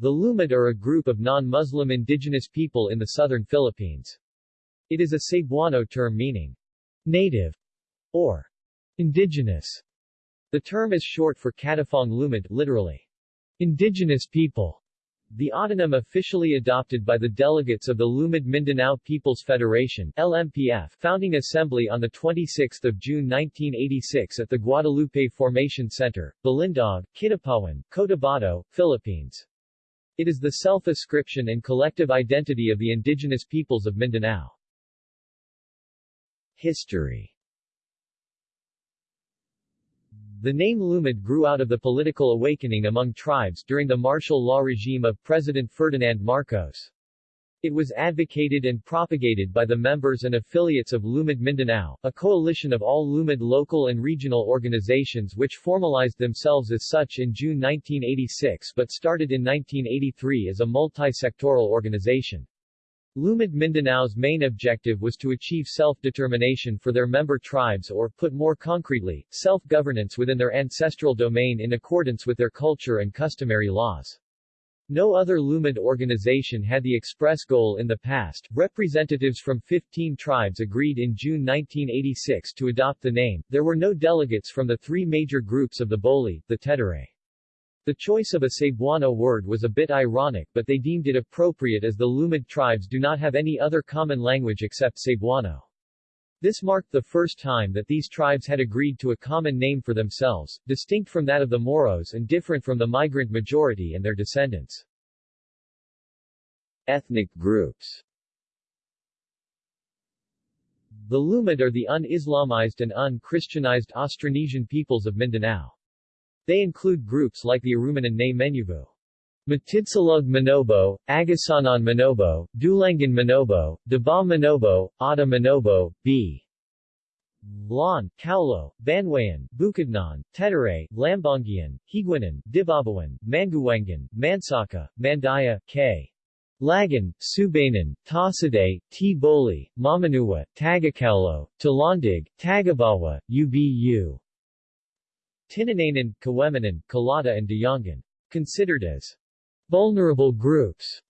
The Lumad are a group of non-Muslim indigenous people in the southern Philippines. It is a Cebuano term meaning native or indigenous. The term is short for Katawhang Lumad, literally indigenous people. The autonym officially adopted by the delegates of the Lumad Mindanao People's Federation LMPF founding assembly on 26 June 1986 at the Guadalupe Formation Center, Balindog, Kidapawan, Cotabato, Philippines. It is the self-ascription and collective identity of the indigenous peoples of Mindanao. History The name Lumad grew out of the political awakening among tribes during the martial law regime of President Ferdinand Marcos. It was advocated and propagated by the members and affiliates of Lumad Mindanao, a coalition of all Lumad local and regional organizations which formalized themselves as such in June 1986 but started in 1983 as a multi-sectoral organization. Lumad Mindanao's main objective was to achieve self-determination for their member tribes or, put more concretely, self-governance within their ancestral domain in accordance with their culture and customary laws. No other Lumad organization had the express goal in the past. Representatives from 15 tribes agreed in June 1986 to adopt the name. There were no delegates from the three major groups of the Boli, the Tetere. The choice of a Cebuano word was a bit ironic but they deemed it appropriate as the Lumad tribes do not have any other common language except Cebuano. This marked the first time that these tribes had agreed to a common name for themselves, distinct from that of the Moros and different from the migrant majority and their descendants. Ethnic groups The Lumad are the un-Islamized and un-Christianized Austronesian peoples of Mindanao. They include groups like the Arumanan na Menuvo. Matigsalug Manobo, Agusanon Manobo, Dulangan Manobo, Daba Manobo, Ada Manobo, B. Lan, Kaulo, Banwayan, Bukidnon, Tetere, Lambongian, Higaonon, Dibabawon, Manguwangan, Mansaka, Mandaya, K. Lagan, Subanan, Tasaday, T-Boli, Mamanuwa, Tagakaulo, Talandig, Tagabawa, UBU. Tinananan, Kawemanan, Kalata and Dayangan. Considered as vulnerable groups.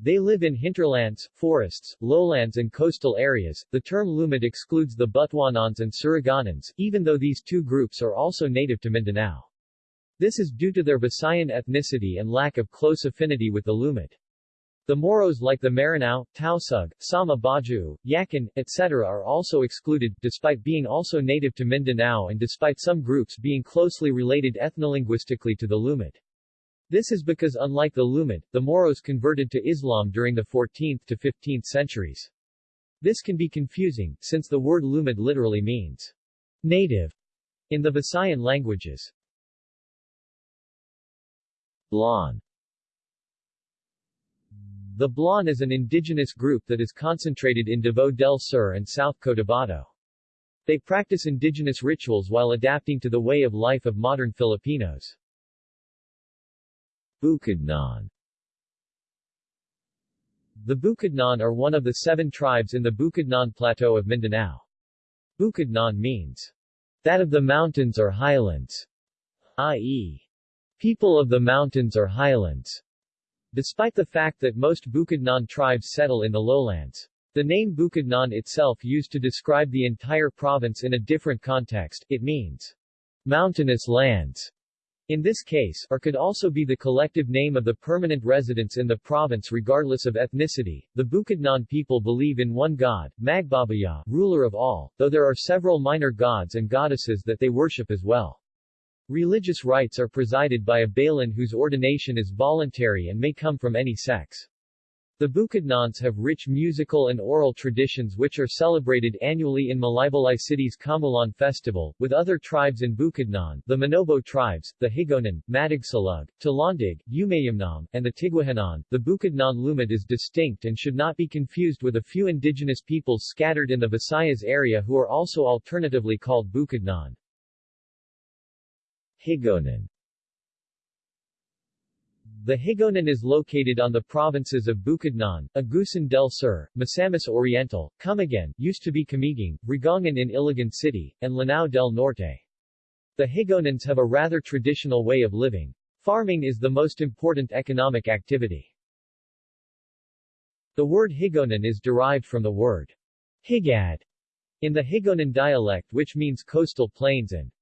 They live in hinterlands, forests, lowlands and coastal areas. The term Lumad excludes the Butuanans and Suriganans, even though these two groups are also native to Mindanao. This is due to their Visayan ethnicity and lack of close affinity with the Lumad. The Moros like the Maranao, Tausug, Sama Baju, Yakan, etc. are also excluded, despite being also native to Mindanao and despite some groups being closely related ethnolinguistically to the Lumad. This is because unlike the Lumad, the Moros converted to Islam during the 14th to 15th centuries. This can be confusing, since the word Lumad literally means native in the Visayan languages. Blan the Blan is an indigenous group that is concentrated in Davao del Sur and South Cotabato. They practice indigenous rituals while adapting to the way of life of modern Filipinos. Bukidnon The Bukidnon are one of the seven tribes in the Bukidnon Plateau of Mindanao. Bukidnon means that of the mountains or highlands, i.e., people of the mountains or highlands. Despite the fact that most Bukidnon tribes settle in the lowlands. The name Bukidnon itself used to describe the entire province in a different context, it means mountainous lands. In this case, or could also be the collective name of the permanent residents in the province regardless of ethnicity. The Bukidnon people believe in one god, Magbabaya, ruler of all, though there are several minor gods and goddesses that they worship as well. Religious rites are presided by a Balan whose ordination is voluntary and may come from any sex. The Bukidnons have rich musical and oral traditions which are celebrated annually in Malaybalay City's Kamulan Festival, with other tribes in Bukidnon, the Manobo tribes, the Higaonon, Matigsalug, Talandig, Umayamnon, and the Tigwahanon. The Bukidnon Lumad is distinct and should not be confused with a few indigenous peoples scattered in the Visayas area who are also alternatively called Bukidnon. Higaonon The Higaonon is located on the provinces of Bukidnon, Agusan del Sur, Misamis Oriental, Camiguin, used to be Camiguin, Rigongan in Iligan City, and Lanao del Norte. The Higaonons have a rather traditional way of living. Farming is the most important economic activity. The word Higaonon is derived from the word Higad in the Higaonon dialect which means coastal plains and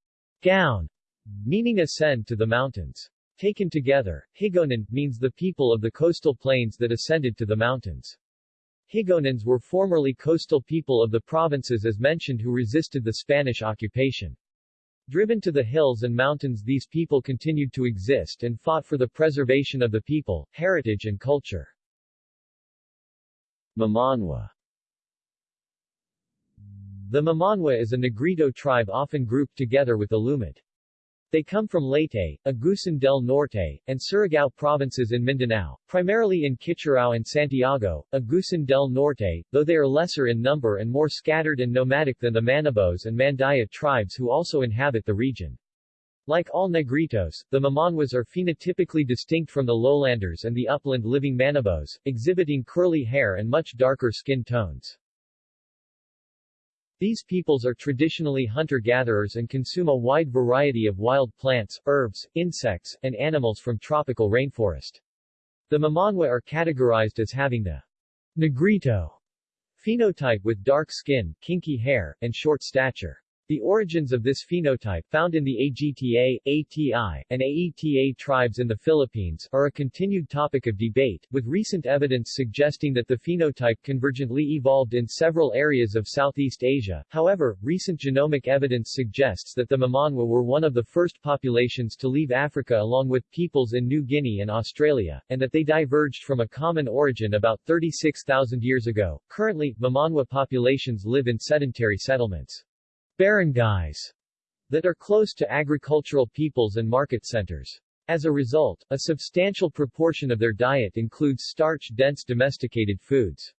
gown, meaning ascend to the mountains. Taken together, Higaonon means the people of the coastal plains that ascended to the mountains. Higaonons were formerly coastal people of the provinces as mentioned who resisted the Spanish occupation. Driven to the hills and mountains these people continued to exist and fought for the preservation of the people, heritage and culture. Mamanwa The Mamanwa is a Negrito tribe often grouped together with the Lumad. They come from Leyte, Agusan del Norte, and Surigao provinces in Mindanao, primarily in Kitcharao and Santiago, Agusan del Norte, though they are lesser in number and more scattered and nomadic than the Manobos and Mandaya tribes who also inhabit the region. Like all Negritos, the Mamanwas are phenotypically distinct from the lowlanders and the upland-living Manobos, exhibiting curly hair and much darker skin tones. These peoples are traditionally hunter-gatherers and consume a wide variety of wild plants, herbs, insects, and animals from tropical rainforest. The Mamanwa are categorized as having the Negrito phenotype with dark skin, kinky hair, and short stature. The origins of this phenotype, found in the AGTA, ATI, and AETA tribes in the Philippines, are a continued topic of debate, with recent evidence suggesting that the phenotype convergently evolved in several areas of Southeast Asia. However, recent genomic evidence suggests that the Mamanwa were one of the first populations to leave Africa along with peoples in New Guinea and Australia, and that they diverged from a common origin about 36,000 years ago. Currently, Mamanwa populations live in sedentary settlements barangays that are close to agricultural peoples and market centers. As a result, a substantial proportion of their diet includes starch-dense domesticated foods.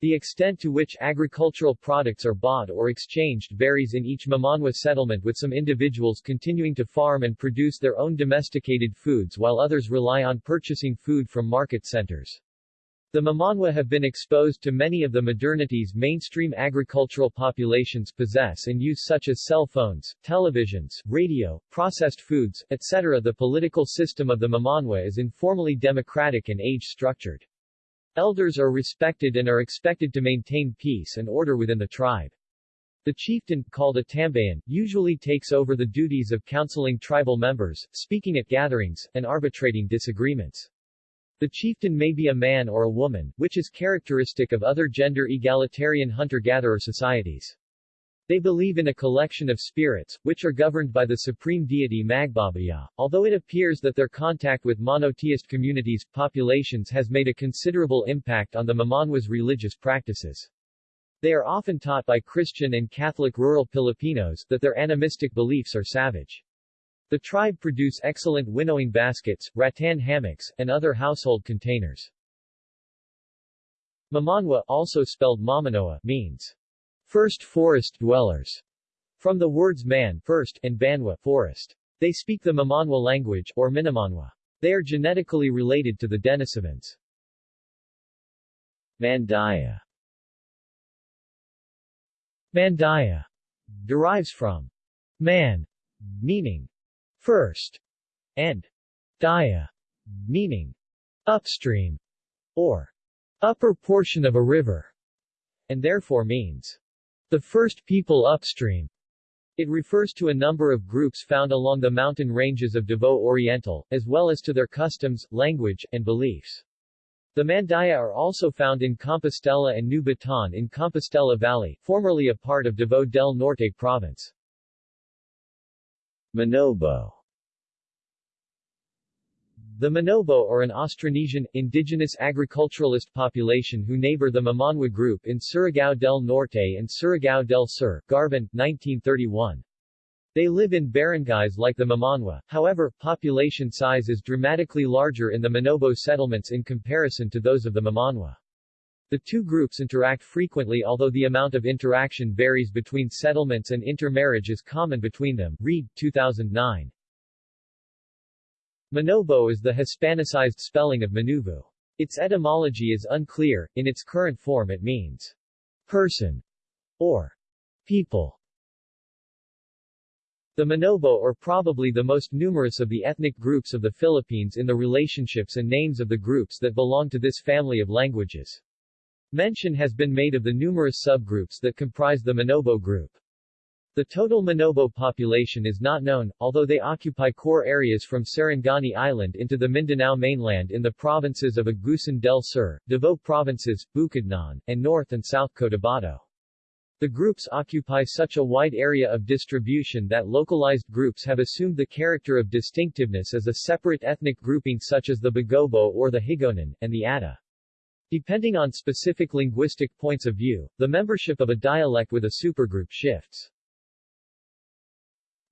The extent to which agricultural products are bought or exchanged varies in each Mamanwa settlement with some individuals continuing to farm and produce their own domesticated foods while others rely on purchasing food from market centers. The Mamanwa have been exposed to many of the modernities mainstream agricultural populations possess and use such as cell phones, televisions, radio, processed foods, etc. The political system of the Mamanwa is informally democratic and age-structured. Elders are respected and are expected to maintain peace and order within the tribe. The chieftain, called a tambayan, usually takes over the duties of counseling tribal members, speaking at gatherings, and arbitrating disagreements. The chieftain may be a man or a woman, which is characteristic of other gender-egalitarian hunter-gatherer societies. They believe in a collection of spirits, which are governed by the supreme deity Magbabaya. Although it appears that their contact with monotheist communities, populations has made a considerable impact on the Mamanwa's religious practices. They are often taught by Christian and Catholic rural Filipinos that their animistic beliefs are savage. The tribe produce excellent winnowing baskets, rattan hammocks, and other household containers. Mamanwa, also spelled Mamanoa, means first forest dwellers, from the words man first and banwa forest. They speak the Mamanwa language, or Minamanwa. They are genetically related to the Denisovans. Mandaya Mandaya derives from man, meaning first, and daya, meaning upstream, or upper portion of a river, and therefore means the first people upstream. It refers to a number of groups found along the mountain ranges of Davao Oriental, as well as to their customs, language, and beliefs. The Mandaya are also found in Compostela and New Bataan in Compostela Valley, formerly a part of Davao del Norte province. Manobo the Manobo are an Austronesian, indigenous agriculturalist population who neighbor the Mamanwa group in Surigao del Norte and Surigao del Sur, Garvan, 1931. They live in barangays like the Mamanwa, however, population size is dramatically larger in the Manobo settlements in comparison to those of the Mamanwa. The two groups interact frequently although the amount of interaction varies between settlements and intermarriage is common between them. Reed, 2009. Manobo is the Hispanicized spelling of Manuvu. Its etymology is unclear, in its current form it means person or people. The Manobo are probably the most numerous of the ethnic groups of the Philippines in the relationships and names of the groups that belong to this family of languages. Mention has been made of the numerous subgroups that comprise the Manobo group. The total Manobo population is not known, although they occupy core areas from Sarangani Island into the Mindanao mainland in the provinces of Agusan del Sur, Davao Provinces, Bukidnon, and North and South Cotabato. The groups occupy such a wide area of distribution that localized groups have assumed the character of distinctiveness as a separate ethnic grouping such as the Bagobo or the Higaonon, and the Ada. Depending on specific linguistic points of view, the membership of a dialect with a supergroup shifts.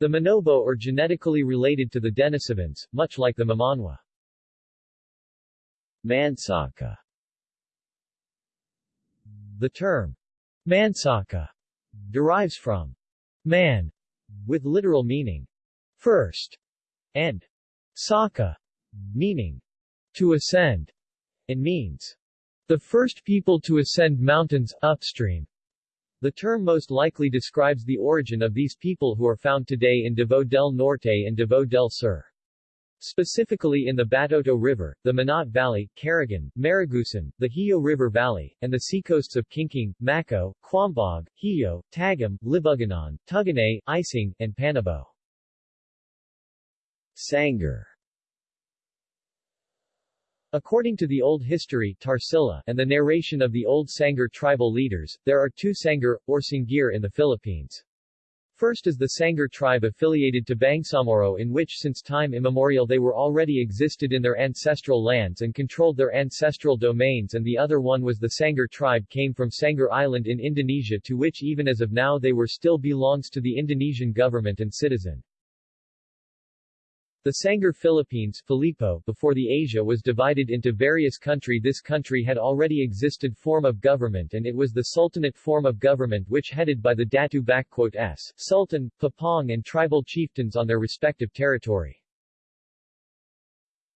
The Manobo are genetically related to the Denisovans, much like the Mamanwa. Mansaka The term Mansaka derives from man, with literal meaning first, and saka, meaning to ascend, and means the first people to ascend mountains upstream. The term most likely describes the origin of these people who are found today in Davao del Norte and Davao del Sur. Specifically in the Batoto River, the Manat Valley, Caragan, Maragusan, the Hijo River Valley, and the seacoasts of Kingking, Maco, Quambog, Hijo, Tagum, Libuganon, Tuganay, Ising, and Panabo. Sangar According to the old history Tarsila and the narration of the old Sangar tribal leaders, there are two Sangar, or Sangir in the Philippines. First is the Sangar tribe affiliated to Bangsamoro in which since time immemorial they were already existed in their ancestral lands and controlled their ancestral domains and the other one was the Sangar tribe came from Sangar Island in Indonesia to which even as of now they were still belongs to the Indonesian government and citizen. The Sangar Philippines Filippo, before the Asia was divided into various country this country had already existed form of government and it was the Sultanate form of government which headed by the Datu S, Sultan, Papong and tribal chieftains on their respective territory.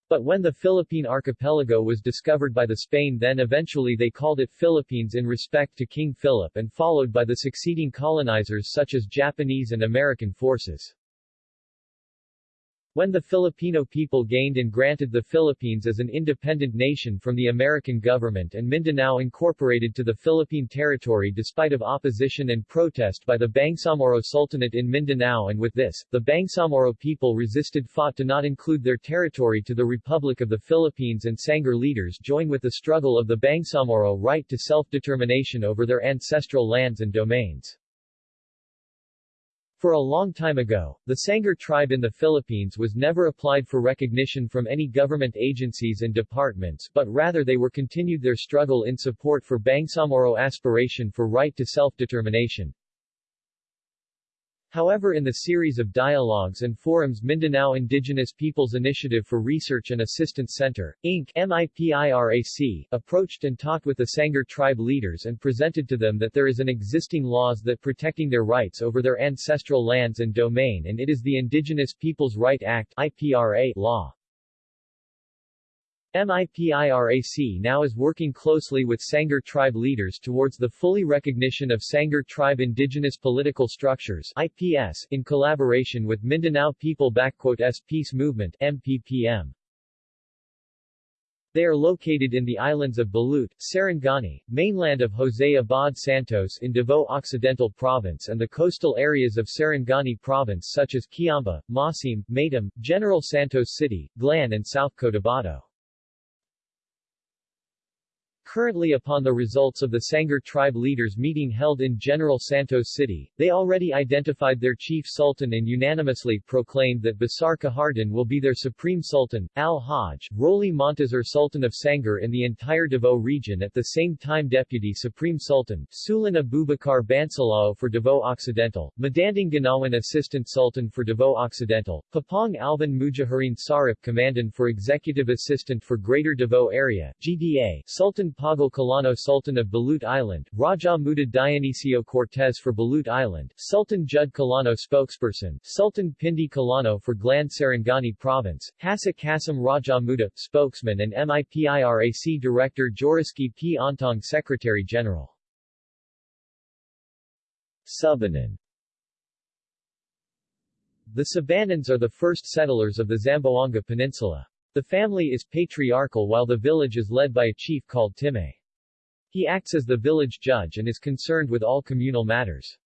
But when the Philippine archipelago was discovered by the Spain then eventually they called it Philippines in respect to King Philip and followed by the succeeding colonizers such as Japanese and American forces. When the Filipino people gained and granted the Philippines as an independent nation from the American government and Mindanao incorporated to the Philippine territory despite of opposition and protest by the Bangsamoro Sultanate in Mindanao and with this, the Bangsamoro people resisted fought to not include their territory to the Republic of the Philippines and Sangar leaders join with the struggle of the Bangsamoro right to self-determination over their ancestral lands and domains. For a long time ago, the Sangar tribe in the Philippines was never applied for recognition from any government agencies and departments but rather they were continued their struggle in support for Bangsamoro aspiration for right to self-determination. However in the series of dialogues and forums Mindanao Indigenous Peoples Initiative for Research and Assistance Center, Inc. MIPIRAC, approached and talked with the Sangar tribe leaders and presented to them that there is an existing laws that protecting their rights over their ancestral lands and domain and it is the Indigenous Peoples Right Act IPRA law. MIPIRAC now is working closely with Sangar tribe leaders towards the fully recognition of Sangar tribe indigenous political structures IPS in collaboration with Mindanao People S Peace Movement MPPM. They are located in the islands of Balut, Sarangani, mainland of Jose Abad Santos in Davao Occidental Province and the coastal areas of Sarangani Province such as Kiamba, Masim, Matam, General Santos City, Glan and South Cotabato. Currently upon the results of the Sangar tribe leaders meeting held in General Santos City, they already identified their chief sultan and unanimously proclaimed that Basar Kahardin will be their supreme sultan, Al-Hajj, Roli Montazur Sultan of Sangar in the entire Davao region at the same time Deputy Supreme Sultan, Sulan Abubakar Bansalao for Davao Occidental, Madanding Ganawan Assistant Sultan for Davao Occidental, Papong Alvin Mujaharin Sarip Commandant for Executive Assistant for Greater Davao Area, GDA, Sultan Pago Colano Sultan of Balut Island, Raja Muda Dionisio Cortez for Balut Island, Sultan Jud Colano Spokesperson, Sultan Pindi Colano for Gland Sarangani Province, Hasa Kasim Raja Muda, Spokesman and MIPIRAC Director Joriski P. Ontong Secretary General. Subanon The Sabanans are the first settlers of the Zamboanga Peninsula. The family is patriarchal while the village is led by a chief called Time. He acts as the village judge and is concerned with all communal matters.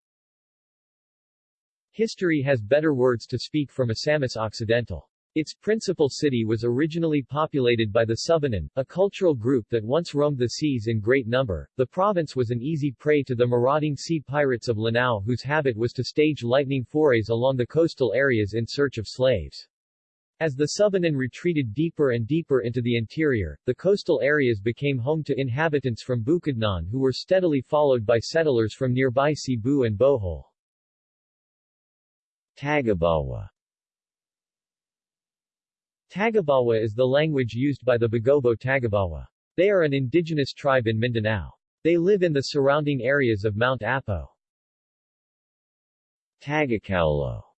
History has better words to speak from Misamis Occidental. Its principal city was originally populated by the Sabanan, a cultural group that once roamed the seas in great number. The province was an easy prey to the marauding sea pirates of Lanao whose habit was to stage lightning forays along the coastal areas in search of slaves. As the Sabanan retreated deeper and deeper into the interior, the coastal areas became home to inhabitants from Bukidnon who were steadily followed by settlers from nearby Cebu and Bohol. Tagabawa Tagabawa is the language used by the Bagobo Tagabawa. They are an indigenous tribe in Mindanao. They live in the surrounding areas of Mount Apo. Tagacaulo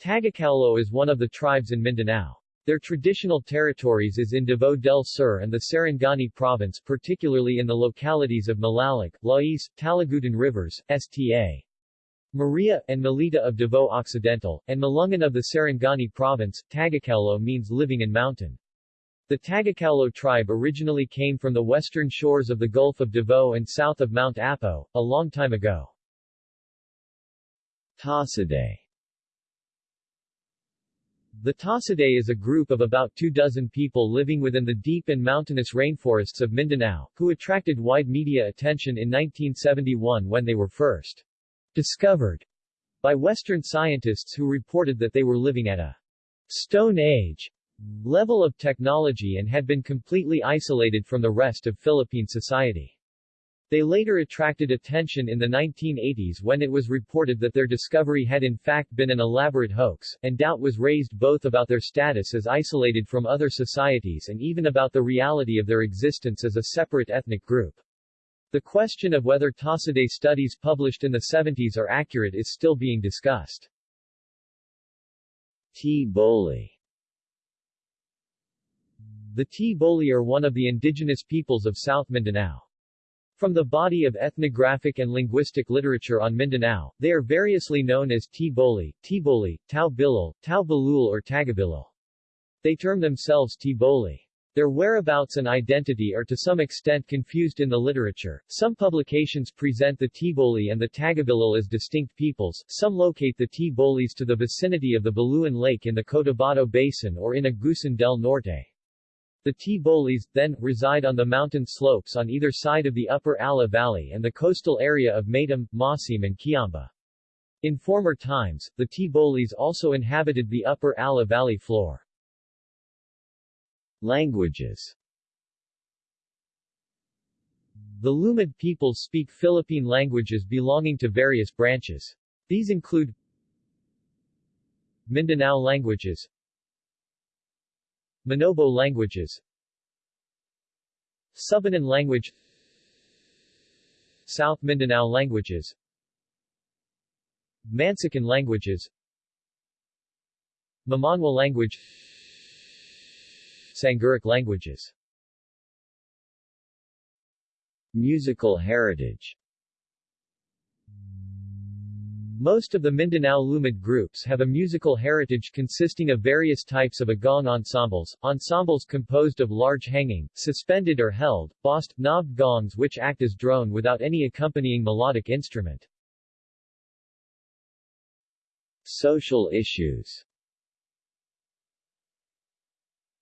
Tagacaulo is one of the tribes in Mindanao. Their traditional territories is in Davao del Sur and the Sarangani province particularly in the localities of Malalik, Lais, Talagutan Rivers, Sta. Maria, and Malita of Davao Occidental, and Malungon of the Sarangani province, Tagacaulo means living in mountain. The Tagacaulo tribe originally came from the western shores of the Gulf of Davao and south of Mount Apo, a long time ago. Tasaday The Tasaday is a group of about two dozen people living within the deep and mountainous rainforests of Mindanao, who attracted wide media attention in 1971 when they were first discovered by Western scientists who reported that they were living at a Stone Age level of technology and had been completely isolated from the rest of Philippine society. They later attracted attention in the 1980s when it was reported that their discovery had in fact been an elaborate hoax, and doubt was raised both about their status as isolated from other societies and even about the reality of their existence as a separate ethnic group. The question of whether Tasaday studies published in the 70s are accurate is still being discussed. T-Boli The T-Boli are one of the indigenous peoples of South Mindanao. From the body of ethnographic and linguistic literature on Mindanao, they are variously known as T-Boli, T-Boli, Tao-Bilil, Tao-Balul or Tagabilil. They term themselves T-Boli. Their whereabouts and identity are to some extent confused in the literature. Some publications present the Tiboli and the Tagabilil as distinct peoples, some locate the Tibolis to the vicinity of the Buluan Lake in the Cotabato Basin or in Agusan del Norte. The Tibolis, then, reside on the mountain slopes on either side of the upper Ala Valley and the coastal area of Matam, Masim and Kiamba. In former times, the Tibolis also inhabited the upper Ala Valley floor. Languages The Lumad peoples speak Philippine languages belonging to various branches. These include Mindanao languages Manobo languages. Sabanan language. South Mindanao languages. Mansakan languages. Mamanwa language. Sangiric languages. Musical heritage most of the Mindanao Lumad groups have a musical heritage consisting of various types of agong ensembles, ensembles composed of large hanging, suspended or held, bossed, knobbed gongs which act as drone without any accompanying melodic instrument. Social issues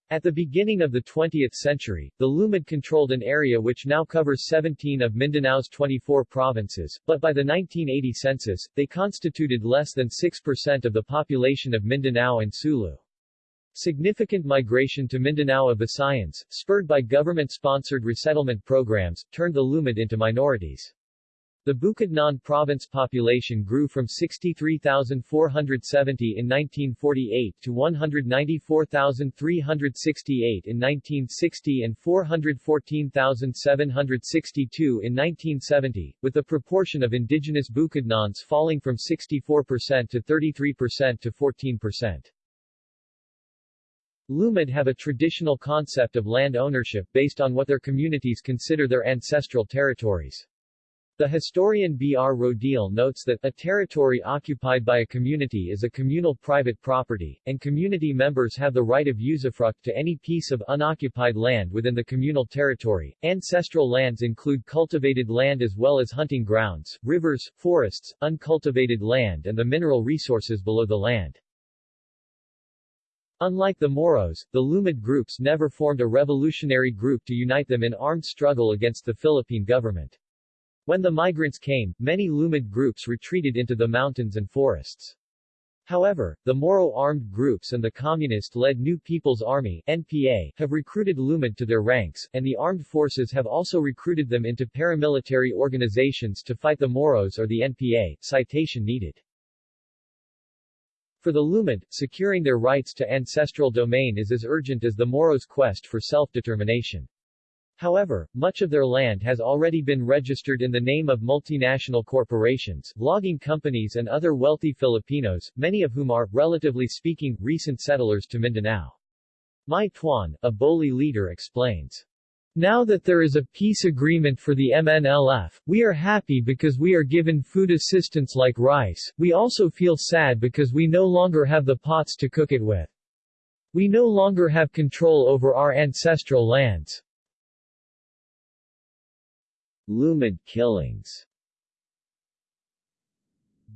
At the beginning of the 20th century, the Lumad controlled an area which now covers 17 of Mindanao's 24 provinces, but by the 1980 census, they constituted less than 6% of the population of Mindanao and Sulu. Significant migration to Mindanao of Visayans, spurred by government-sponsored resettlement programs, turned the Lumad into minorities. The Bukidnon province population grew from 63,470 in 1948 to 194,368 in 1960 and 414,762 in 1970, with the proportion of indigenous Bukidnons falling from 64% to 33% to 14%. Lumad have a traditional concept of land ownership based on what their communities consider their ancestral territories. The historian B. R. Rodil notes that, a territory occupied by a community is a communal private property, and community members have the right of usufruct to any piece of unoccupied land within the communal territory. Ancestral lands include cultivated land as well as hunting grounds, rivers, forests, uncultivated land and the mineral resources below the land. Unlike the Moros, the Lumad groups never formed a revolutionary group to unite them in armed struggle against the Philippine government. When the migrants came, many Lumad groups retreated into the mountains and forests. However, the Moro armed groups and the communist-led New People's Army NPA, have recruited Lumad to their ranks, and the armed forces have also recruited them into paramilitary organizations to fight the Moros or the NPA, citation needed. For the Lumad, securing their rights to ancestral domain is as urgent as the Moros' quest for self-determination. However, much of their land has already been registered in the name of multinational corporations, logging companies and other wealthy Filipinos, many of whom are, relatively speaking, recent settlers to Mindanao. Mai Tuan, a Boli leader explains. Now that there is a peace agreement for the MNLF, we are happy because we are given food assistance like rice, we also feel sad because we no longer have the pots to cook it with. We no longer have control over our ancestral lands. Lumad killings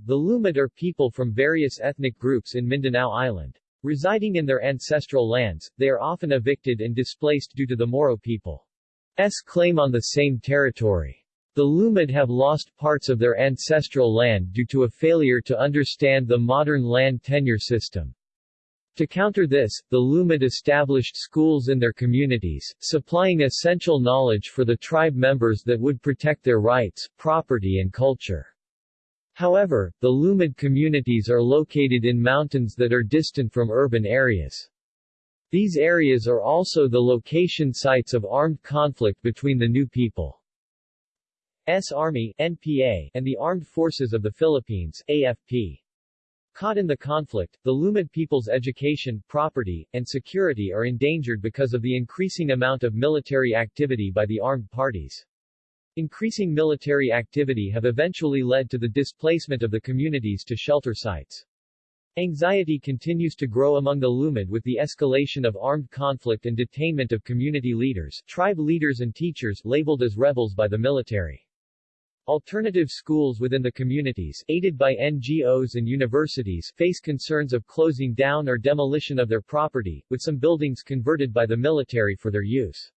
The Lumad are people from various ethnic groups in Mindanao Island. Residing in their ancestral lands, they are often evicted and displaced due to the Moro people's claim on the same territory. The Lumad have lost parts of their ancestral land due to a failure to understand the modern land tenure system. To counter this, the Lumad established schools in their communities, supplying essential knowledge for the tribe members that would protect their rights, property and culture. However, the Lumad communities are located in mountains that are distant from urban areas. These areas are also the location sites of armed conflict between the New People's Army NPA, and the Armed Forces of the Philippines AFP. Caught in the conflict, the Lumad people's education, property, and security are endangered because of the increasing amount of military activity by the armed parties. Increasing military activity have eventually led to the displacement of the communities to shelter sites. Anxiety continues to grow among the Lumad with the escalation of armed conflict and detainment of community leaders, tribe leaders and teachers labeled as rebels by the military. Alternative schools within the communities, aided by NGOs and universities, face concerns of closing down or demolition of their property, with some buildings converted by the military for their use.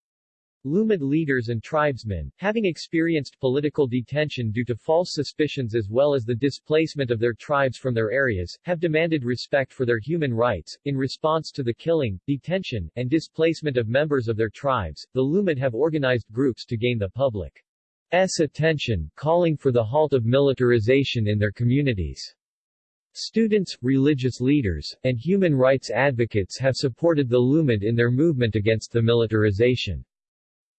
Lumad leaders and tribesmen, having experienced political detention due to false suspicions as well as the displacement of their tribes from their areas, have demanded respect for their human rights. In response to the killing, detention, and displacement of members of their tribes, the Lumad have organized groups to gain the public S attention, calling for the halt of militarization in their communities. Students, religious leaders, and human rights advocates have supported the Lumad in their movement against the militarization.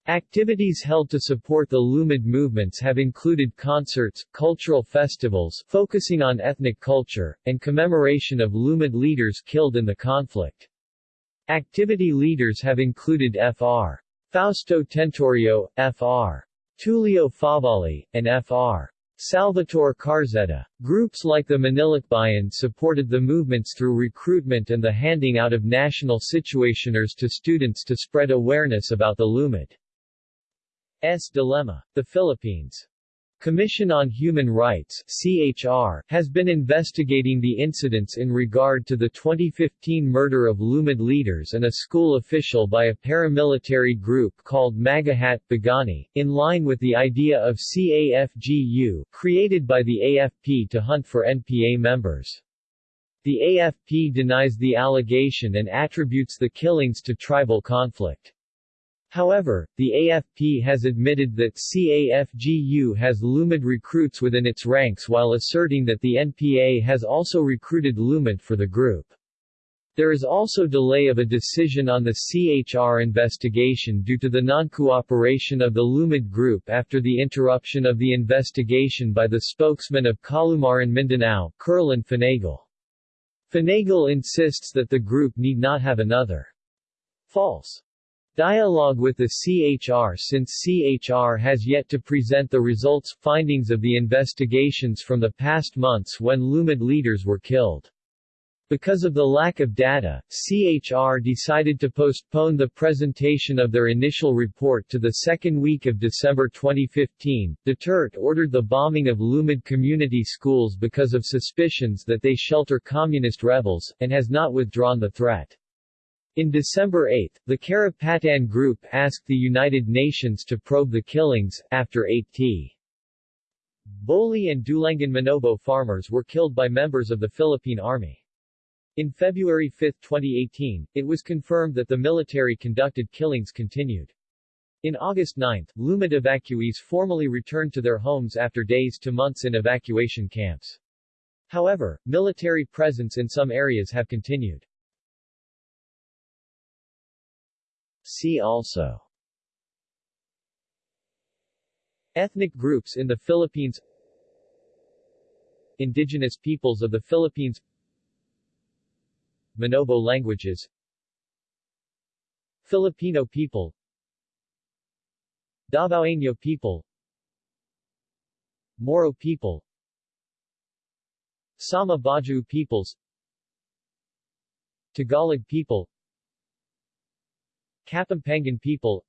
Activities held to support the Lumad movements have included concerts, cultural festivals focusing on ethnic culture, and commemoration of Lumad leaders killed in the conflict. Activity leaders have included Fr. Fausto Tentorio, Fr. Tullio Favali, and Fr. Salvatore Carzedda. Groups like the Manilakbayan supported the movements through recruitment and the handing out of national situationers to students to spread awareness about the Lumad's dilemma. The Philippines Commission on Human Rights CHR, has been investigating the incidents in regard to the 2015 murder of Lumad leaders and a school official by a paramilitary group called Magahat Bagani, in line with the idea of CAFGU, created by the AFP to hunt for NPA members. The AFP denies the allegation and attributes the killings to tribal conflict. However, the AFP has admitted that CAFGU has Lumad recruits within its ranks while asserting that the NPA has also recruited Lumad for the group. There is also delay of a decision on the CHR investigation due to the non-cooperation of the Lumad group after the interruption of the investigation by the spokesman of Kalumaran Mindanao, Kurlan Finagle. Finagle insists that the group need not have another false Dialogue with the CHR Since CHR has yet to present the results, findings of the investigations from the past months when Lumad leaders were killed. Because of the lack of data, CHR decided to postpone the presentation of their initial report to the second week of December 2015. Duterte ordered the bombing of Lumad community schools because of suspicions that they shelter communist rebels, and has not withdrawn the threat. In December 8, the Karapatan Group asked the United Nations to probe the killings, after 8t. Boli and Dulangan Manobo farmers were killed by members of the Philippine Army. In February 5, 2018, it was confirmed that the military conducted killings continued. In August 9, Lumad evacuees formally returned to their homes after days to months in evacuation camps. However, military presence in some areas have continued. See also. Ethnic groups in the Philippines. Indigenous peoples of the Philippines. Manobo languages. Filipino people. Davaoeño people. Moro people. Sama Bajau peoples. Tagalog people Kapampangan people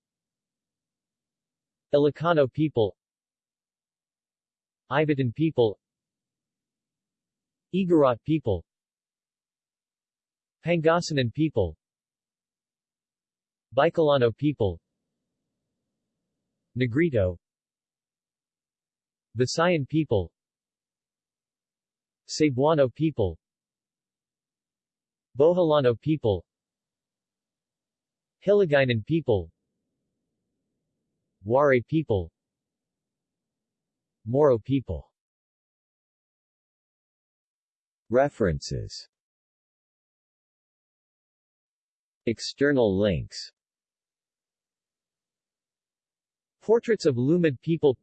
Ilocano people Ivatan people Igorot people Pangasinan people Bicolano people Negrito Visayan people Cebuano people Boholano people Hiligaynon people. Waray people. Moro people. References. External links. Portraits of Lumad people.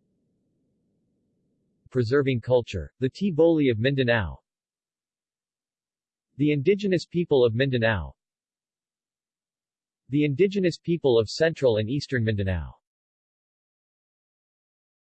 Preserving culture, the Tiboli of Mindanao. The indigenous people of Mindanao the indigenous people of central and eastern Mindanao